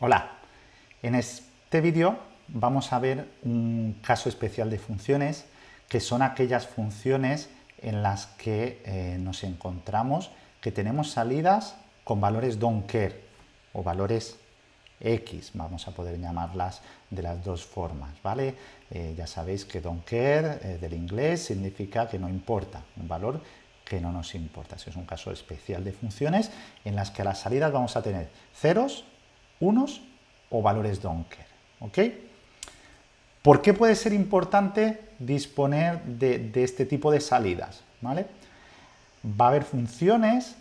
Hola, en este vídeo vamos a ver un caso especial de funciones que son aquellas funciones en las que eh, nos encontramos que tenemos salidas con valores don't care o valores X, vamos a poder llamarlas de las dos formas, ¿vale? Eh, ya sabéis que don't care eh, del inglés significa que no importa, un valor que no nos importa. Es un caso especial de funciones en las que a las salidas vamos a tener ceros, unos o valores donker. ¿Por qué puede ser importante disponer de, este tipo de salidas? ¿vale? Va a haber funciones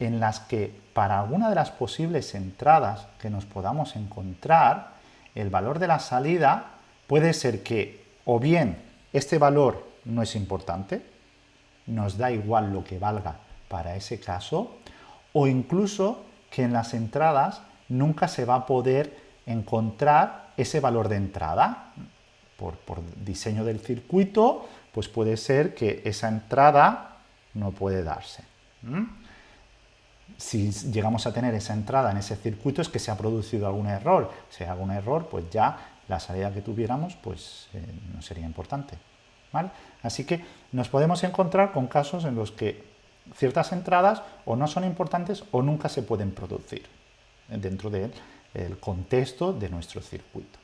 en las que para alguna de las posibles entradas que nos podamos encontrar, el valor de la salida puede ser que o bien este valor no es importante, nos da igual lo que valga para ese caso, o incluso que en las entradas nunca se va a poder encontrar ese valor de entrada. Por, diseño del circuito, pues puede ser que esa entrada no puede darse. Si llegamos a tener esa entrada en ese circuito es que se ha producido algún error. Si hay algún error, pues ya la salida que tuviéramos pues eh, no sería importante. Así que nos podemos encontrar con casos en los que ciertas entradas o no son importantes o nunca se pueden producir dentro del contexto de nuestro circuito.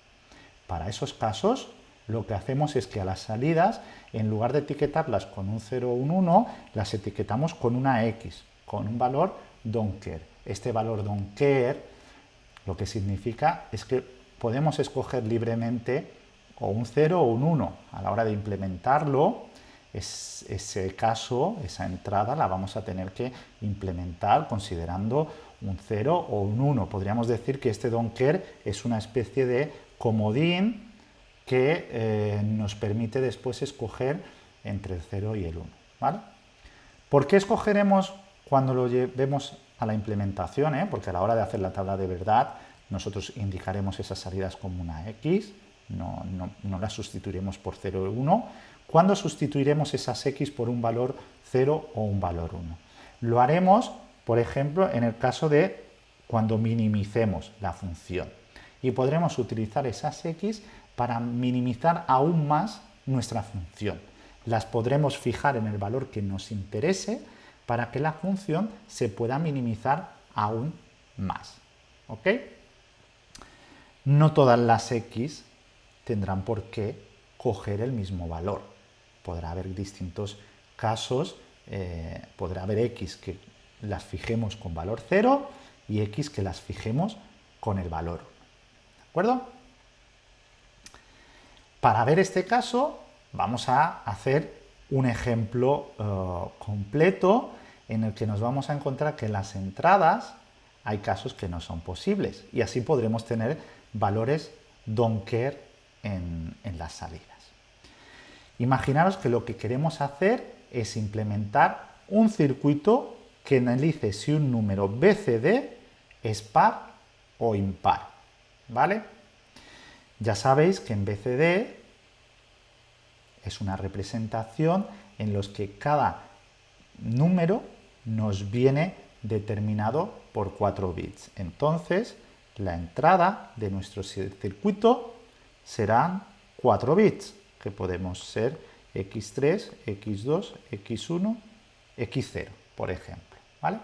Para esos casos, lo que hacemos es que a las salidas, en lugar de etiquetarlas con un 0 o un 1, las etiquetamos con una X, con un valor don't care. Este valor don't care lo que significa es que podemos escoger libremente o un 0 o un 1. A la hora de implementarlo, ese caso, esa entrada, la vamos a tener que implementar considerando un 0 o un 1. Podríamos decir que este don't care es una especie de comodín que eh, nos permite después escoger entre el 0 y el 1. ¿vale? ¿Por qué escogeremos cuando lo llevemos a la implementación? Eh? Porque a la hora de hacer la tabla de verdad, nosotros indicaremos esas salidas como una X, no, no, las sustituiremos por 0 o 1. ¿Cuándo sustituiremos esas X por un valor 0 o un valor 1? Lo haremos por ejemplo, en el caso de cuando minimicemos la función. Y podremos utilizar esas x para minimizar aún más nuestra función. Las podremos fijar en el valor que nos interese para que la función se pueda minimizar aún más. ¿Ok? No todas las x tendrán por qué coger el mismo valor. Podrá haber distintos casos, eh, podrá haber x que las fijemos con valor 0 y x que las fijemos con el valor 1. ¿De acuerdo? Para ver este caso vamos a hacer un ejemplo eh, completo en el que nos vamos a encontrar que en las entradas hay casos que no son posibles y así podremos tener valores don't care en, en las salidas. Imaginaros que lo que queremos hacer es implementar un circuito que analice si un número BCD es par o impar. ¿Vale? Ya sabéis que en BCD es una representación en los que cada número nos viene determinado por 4 bits. Entonces, la entrada de nuestro circuito serán 4 bits, que podemos ser x3, x2, x1, x0, por ejemplo. ¿Vale?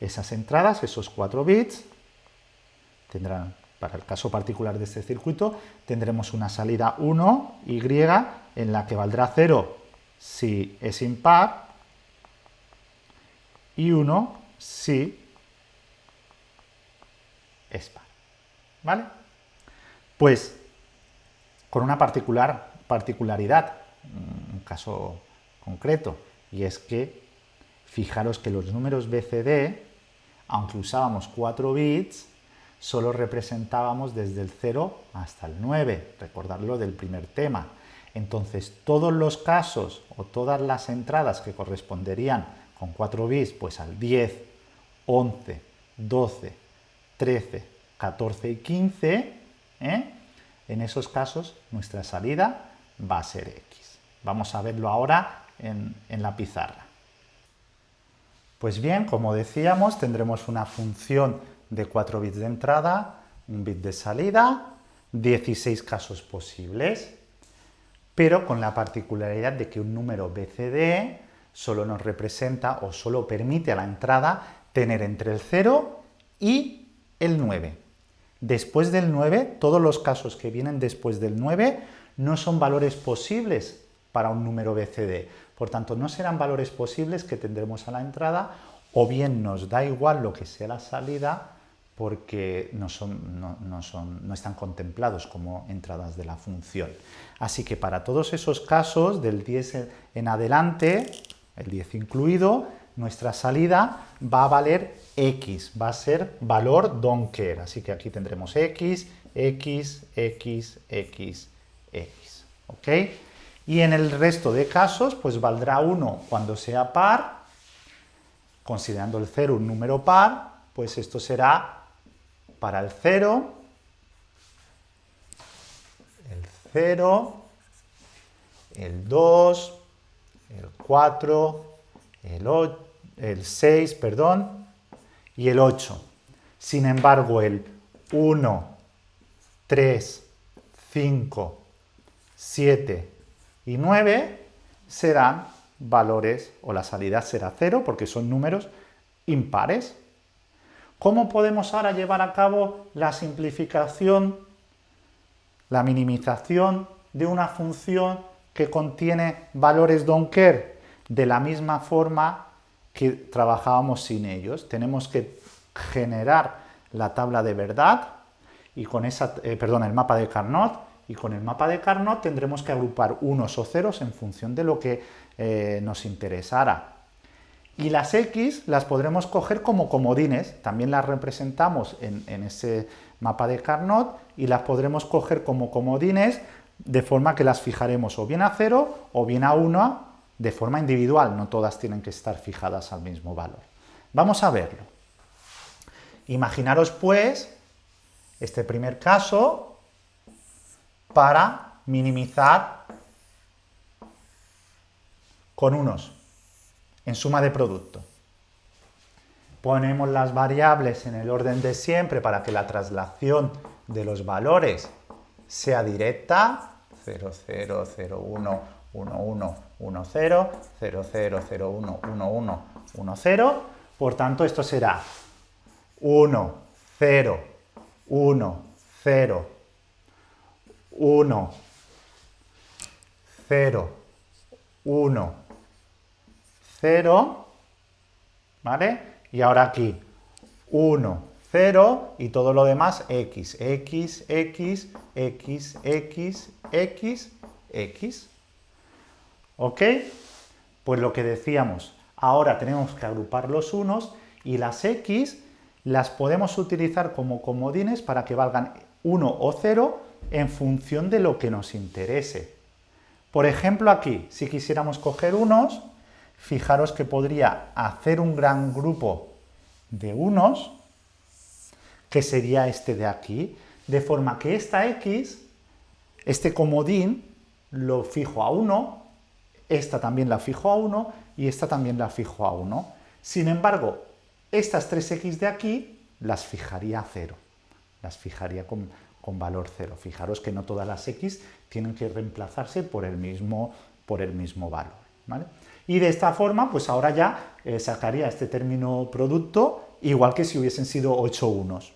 Esas entradas, esos 4 bits, tendrán, para el caso particular de este circuito, tendremos una salida 1, Y, en la que valdrá 0 si es impar y 1 si es par. ¿Vale? Pues con una particular particularidad, un caso concreto, y es que Fijaros que los números BCD, aunque usábamos 4 bits, solo representábamos desde el 0 hasta el 9, recordarlo del primer tema. Entonces, todos los casos o todas las entradas que corresponderían con 4 bits, pues al 10, 11, 12, 13, 14 y 15, ¿eh? en esos casos nuestra salida va a ser X. Vamos a verlo ahora en la pizarra. Pues bien, como decíamos, tendremos una función de 4 bits de entrada, un bit de salida, 16 casos posibles, pero con la particularidad de que un número BCD solo nos representa o solo permite a la entrada tener entre el 0 y el 9. Después del 9, todos los casos que vienen después del 9 no son valores posibles para un número BCD. Por tanto, no serán valores posibles que tendremos a la entrada o bien nos da igual lo que sea la salida porque no, son, no, son, no, están contemplados como entradas de la función. Así que para todos esos casos, del 10 en adelante, el 10 incluido, nuestra salida va a valer x, va a ser valor don't care. Así que aquí tendremos x, x, x, x, x. ¿Ok? Y en el resto de casos, pues valdrá 1 cuando sea par, considerando el 0 un número par, pues esto será para el 0, el 0, el 2, el 4, el, el 6, perdón, y el 8. Sin embargo, el 1, 3, 5, 7 y 9 serán valores, o la salida será 0, porque son números impares. ¿Cómo podemos ahora llevar a cabo la simplificación, la minimización de una función que contiene valores don't care? De la misma forma que trabajábamos sin ellos. Tenemos que generar la tabla de verdad y con esa, eh, perdón, el mapa de Carnot y con el mapa de Carnot tendremos que agrupar unos o ceros en función de lo que eh, nos interesara. Y las X las podremos coger como comodines, también las representamos en, en ese mapa de Carnot y las podremos coger como comodines de forma que las fijaremos o bien a 0 o bien a 1 de forma individual, no todas tienen que estar fijadas al mismo valor. Vamos a verlo. Imaginaros pues este primer caso para minimizar con unos en suma de producto. Ponemos las variables en el orden de siempre para que la traslación de los valores sea directa, 0, 0, 0, 1, 1, 1, 1, 0, 0, 0, 0, 1, 1, 1, 1, 0. Por tanto, esto será 1, 0, 1, 0, 1, 0, 1, 0, ¿vale? Y ahora aquí. 1, 0 y todo lo demás x, x, x, x, x, x, x. ¿Ok? Pues lo que decíamos, ahora tenemos que agrupar los unos y las x las podemos utilizar como comodines para que valgan 1 o 0 en función de lo que nos interese. Por ejemplo aquí, si quisiéramos coger unos, fijaros que podría hacer un gran grupo de unos, que sería este de aquí, de forma que esta x, este comodín, lo fijo a 1 esta también la fijo a 1 y esta también la fijo a 1. Sin embargo, estas 3x de aquí las fijaría a 0, las fijaría con, valor 0. Fijaros que no todas las x tienen que reemplazarse por el mismo, por el mismo valor. Y de esta forma, pues ahora ya eh, sacaría este término producto igual que si hubiesen sido 8 unos.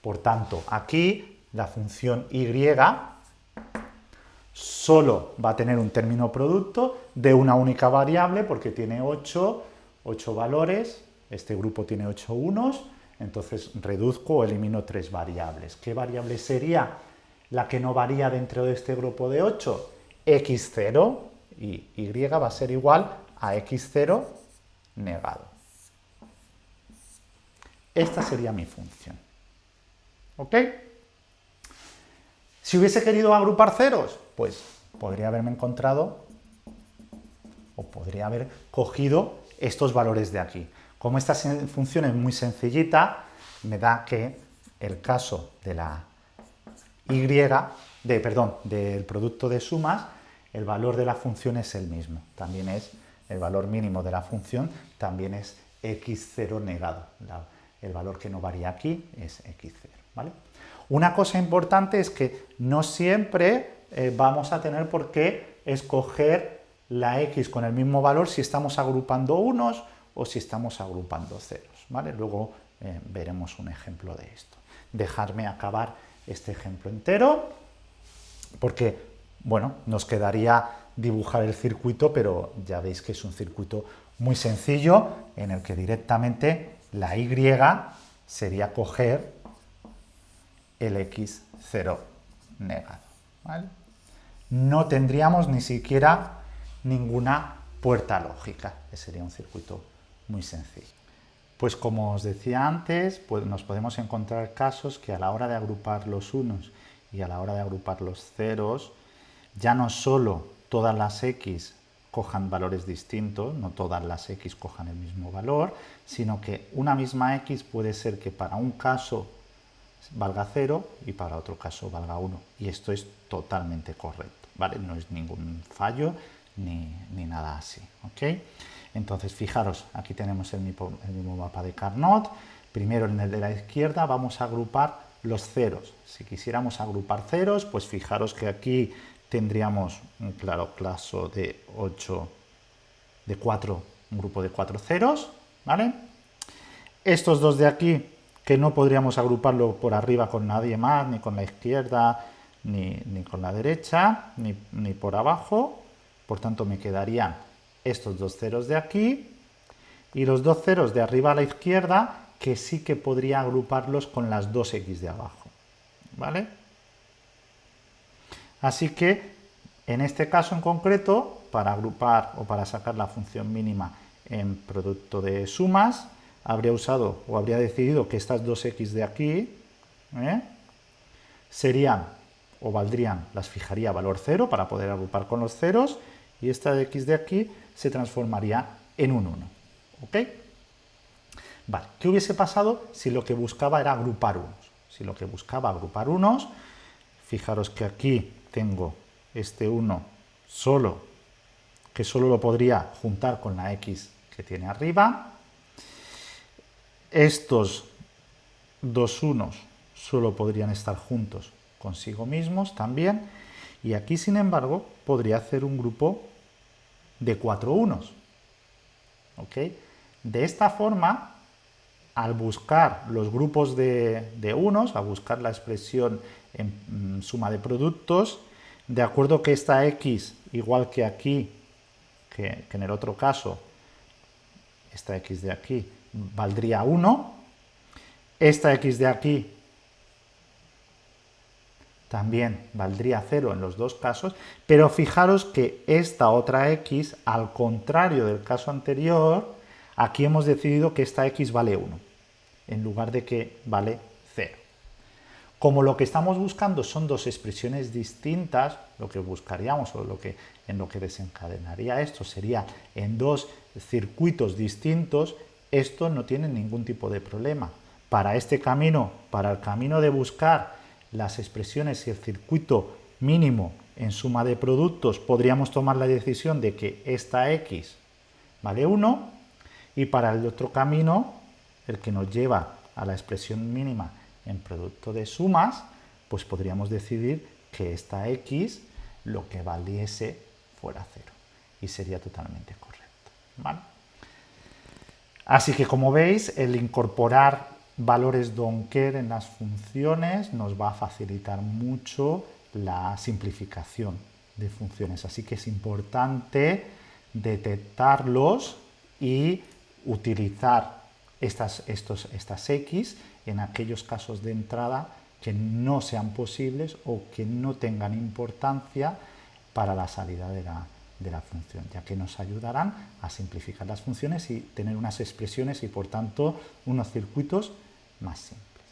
Por tanto, aquí la función y solo va a tener un término producto de una única variable porque tiene 8, 8 valores, este grupo tiene 8 unos, entonces reduzco o elimino tres variables. ¿Qué variable sería la que no varía dentro de este grupo de 8? x0 y y va a ser igual a x0 negado. Esta sería mi función. ¿Ok? Si hubiese querido agrupar ceros, pues podría haberme encontrado o podría haber cogido estos valores de aquí. Como esta función es muy sencillita, me da que el caso de la y, de, perdón, del producto de sumas, el valor de la función es el mismo. También es el valor mínimo de la función, también es x0 negado. el valor que no varía aquí es x0. ¿vale? Una cosa importante es que no siempre eh, vamos a tener por qué escoger la x con el mismo valor si estamos agrupando unos o si estamos agrupando ceros. ¿vale? Luego eh, veremos un ejemplo de esto. Dejarme acabar este ejemplo entero, porque, bueno, nos quedaría dibujar el circuito, pero ya veis que es un circuito muy sencillo en el que directamente la y sería coger el x0 negado. No tendríamos ni siquiera ninguna puerta lógica, sería un circuito muy sencillo. Pues como os decía antes, pues nos podemos encontrar casos que a la hora de agrupar los unos y a la hora de agrupar los ceros, ya no solo todas las x cojan valores distintos, no todas las x cojan el mismo valor, sino que una misma x puede ser que para un caso valga 0 y para otro caso valga 1. Y esto es totalmente correcto, ¿vale? No es ningún fallo ni, nada así, ¿ok? Entonces, fijaros, aquí tenemos el mismo, mapa de Carnot. Primero, en el de la izquierda, vamos a agrupar los ceros. Si quisiéramos agrupar ceros, pues fijaros que aquí tendríamos un claro caso de 8, de 4, un grupo de 4 ceros, ¿vale? Estos dos de aquí que no podríamos agruparlo por arriba con nadie más, ni con la izquierda, ni, con la derecha, ni, ni, por abajo. Por tanto, me quedarían estos dos ceros de aquí y los dos ceros de arriba a la izquierda, que sí que podría agruparlos con las dos x de abajo. ¿Vale? Así que, en este caso en concreto, para agrupar o para sacar la función mínima en producto de sumas, habría usado o habría decidido que estas dos x de aquí ¿eh? serían o valdrían, las fijaría valor 0 para poder agrupar con los ceros y esta de x de aquí se transformaría en un 1. ¿Ok? ¿qué hubiese pasado si lo que buscaba era agrupar unos? Si lo que buscaba agrupar unos, fijaros que aquí tengo este 1 solo, que solo lo podría juntar con la x que tiene arriba, estos dos unos solo podrían estar juntos consigo mismos también, y aquí, sin embargo, podría hacer un grupo de cuatro unos. De esta forma, al buscar los grupos de, unos, al buscar la expresión en mm, suma de productos, de acuerdo que esta x, igual que aquí, que en el otro caso, esta x de aquí, valdría 1. Esta x de aquí también valdría 0 en los dos casos, pero fijaros que esta otra x, al contrario del caso anterior, aquí hemos decidido que esta x vale 1, en lugar de que vale 0. Como lo que estamos buscando son dos expresiones distintas, lo que buscaríamos o lo que, en lo que desencadenaría esto sería en dos circuitos distintos, esto no tiene ningún tipo de problema. Para este camino, para el camino de buscar las expresiones y el circuito mínimo en suma de productos, podríamos tomar la decisión de que esta x vale 1 y para el otro camino, el que nos lleva a la expresión mínima en producto de sumas, pues podríamos decidir que esta x lo que valiese fuera 0 y sería totalmente correcto. ¿vale? Así que como veis, el incorporar valores Donkey en las funciones nos va a facilitar mucho la simplificación de funciones. Así que es importante detectarlos y utilizar estas, estos, estas X en aquellos casos de entrada que no sean posibles o que no tengan importancia para la salida de la, de la función, ya que nos ayudarán a simplificar las funciones y tener unas expresiones y por tanto unos circuitos más simples.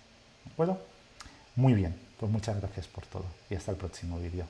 ¿De acuerdo? Muy bien, pues muchas gracias por todo y hasta el próximo vídeo.